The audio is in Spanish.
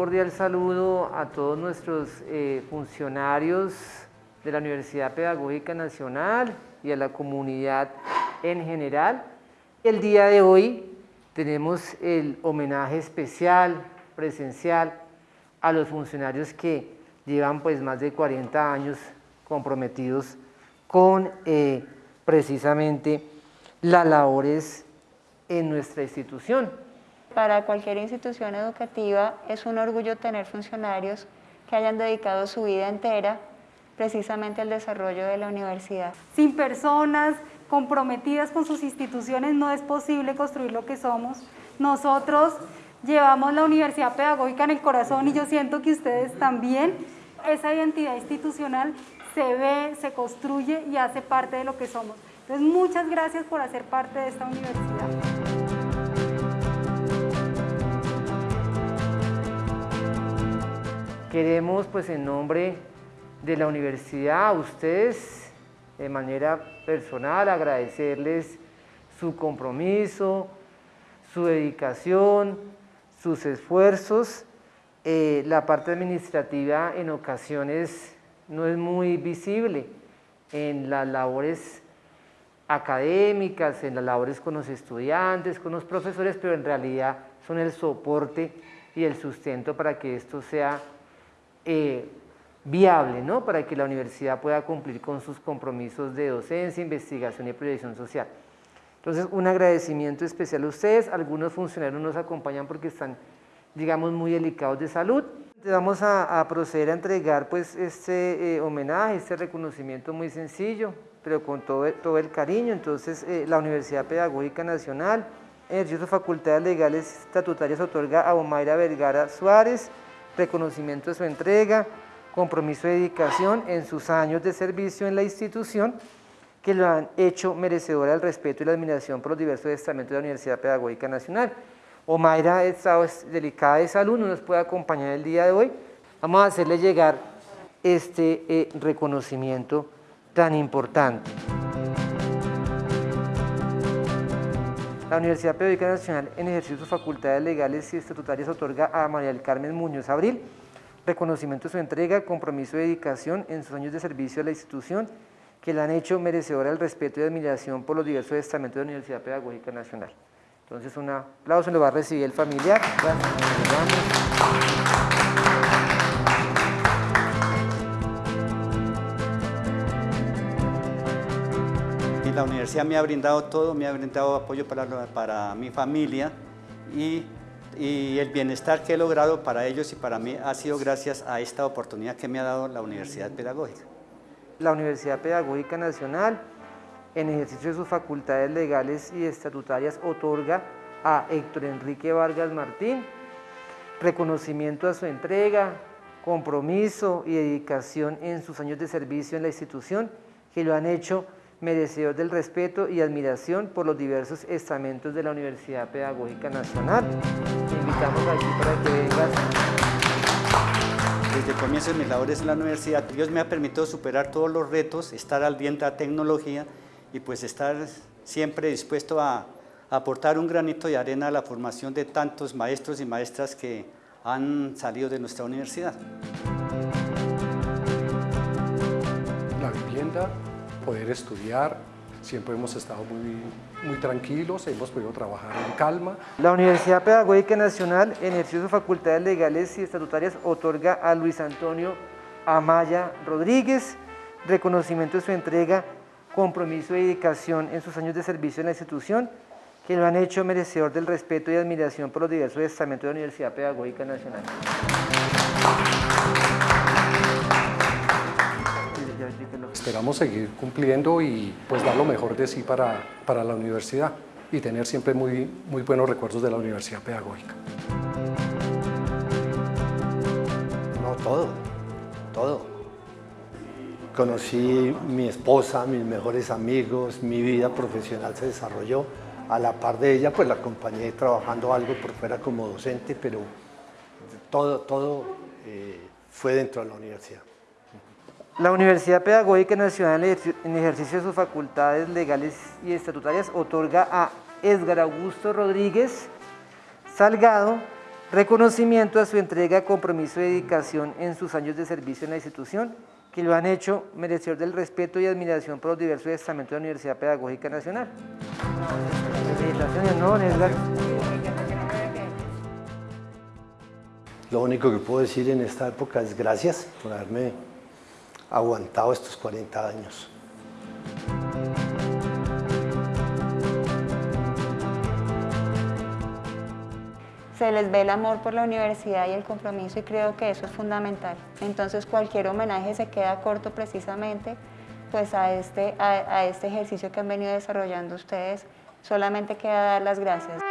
cordial saludo a todos nuestros eh, funcionarios de la Universidad Pedagógica Nacional y a la comunidad en general. El día de hoy tenemos el homenaje especial, presencial, a los funcionarios que llevan pues más de 40 años comprometidos con eh, precisamente las labores en nuestra institución. Para cualquier institución educativa es un orgullo tener funcionarios que hayan dedicado su vida entera precisamente al desarrollo de la universidad. Sin personas comprometidas con sus instituciones no es posible construir lo que somos. Nosotros llevamos la Universidad Pedagógica en el corazón y yo siento que ustedes también. Esa identidad institucional se ve, se construye y hace parte de lo que somos. Entonces, muchas gracias por hacer parte de esta universidad. Queremos, pues en nombre de la universidad, a ustedes, de manera personal, agradecerles su compromiso, su dedicación, sus esfuerzos. Eh, la parte administrativa en ocasiones no es muy visible en las labores académicas, en las labores con los estudiantes, con los profesores, pero en realidad son el soporte y el sustento para que esto sea eh, viable, ¿no? para que la universidad pueda cumplir con sus compromisos de docencia, investigación y proyección social. Entonces, un agradecimiento especial a ustedes. Algunos funcionarios nos acompañan porque están, digamos, muy delicados de salud. Vamos a, proceder a entregar pues, este eh, homenaje, este reconocimiento muy sencillo, pero con todo, todo el cariño. Entonces, eh, la Universidad Pedagógica Nacional, en ejercicio de facultades legales estatutarias, otorga a Omaira Vergara Suárez, reconocimiento de su entrega, compromiso de dedicación en sus años de servicio en la institución que lo han hecho merecedora del respeto y la admiración por los diversos estamentos de la Universidad Pedagógica Nacional. Omaira ha estado delicada de salud, no nos puede acompañar el día de hoy. Vamos a hacerle llegar este eh, reconocimiento tan importante. La Universidad Pedagógica Nacional, en ejercicio de sus facultades legales y estatutarias, otorga a María del Carmen Muñoz Abril reconocimiento de su entrega, compromiso de dedicación en sus años de servicio a la institución que la han hecho merecedora del respeto y admiración por los diversos estamentos de la Universidad Pedagógica Nacional. Entonces, un aplauso lo va a recibir el familiar. La universidad me ha brindado todo, me ha brindado apoyo para, para mi familia y, y, el bienestar que he logrado para ellos y para mí ha sido gracias a esta oportunidad que me ha dado la Universidad Pedagógica. La Universidad Pedagógica Nacional, en ejercicio de sus facultades legales y estatutarias, otorga a Héctor Enrique Vargas Martín reconocimiento a su entrega, compromiso y dedicación en sus años de servicio en la institución que lo han hecho merecedor del respeto y admiración por los diversos estamentos de la Universidad Pedagógica Nacional. Te invitamos aquí para que vengas. Desde el comienzo de mis labores en la universidad, Dios me ha permitido superar todos los retos, estar al día de la tecnología y pues estar siempre dispuesto a aportar un granito de arena a la formación de tantos maestros y maestras que han salido de nuestra universidad. La vivienda poder estudiar, siempre hemos estado muy, muy tranquilos, hemos podido trabajar en calma. La Universidad Pedagógica Nacional, ejercicio de facultades legales y estatutarias, otorga a Luis Antonio Amaya Rodríguez reconocimiento de su entrega, compromiso y dedicación en sus años de servicio en la institución, que lo han hecho merecedor del respeto y admiración por los diversos estamentos de la Universidad Pedagógica Nacional. Esperamos seguir cumpliendo y pues dar lo mejor de sí para, para la universidad y tener siempre muy, muy buenos recuerdos de la Universidad Pedagógica. No, todo, todo. Conocí mi esposa, mis mejores amigos, mi vida profesional se desarrolló. A la par de ella, pues la acompañé trabajando algo por fuera como docente, pero todo, todo eh, fue dentro de la universidad. La Universidad Pedagógica Nacional, en ejercicio de sus facultades legales y estatutarias, otorga a Edgar Augusto Rodríguez Salgado reconocimiento a su entrega, compromiso y dedicación en sus años de servicio en la institución, que lo han hecho merecedor del respeto y admiración por los diversos estamentos de la Universidad Pedagógica Nacional. Lo único que puedo decir en esta época es gracias por haberme aguantado estos 40 años. se les ve el amor por la universidad y el compromiso y creo que eso es fundamental. Entonces cualquier homenaje se queda corto precisamente pues a este, a, a este ejercicio que han venido desarrollando ustedes. Solamente queda dar las gracias.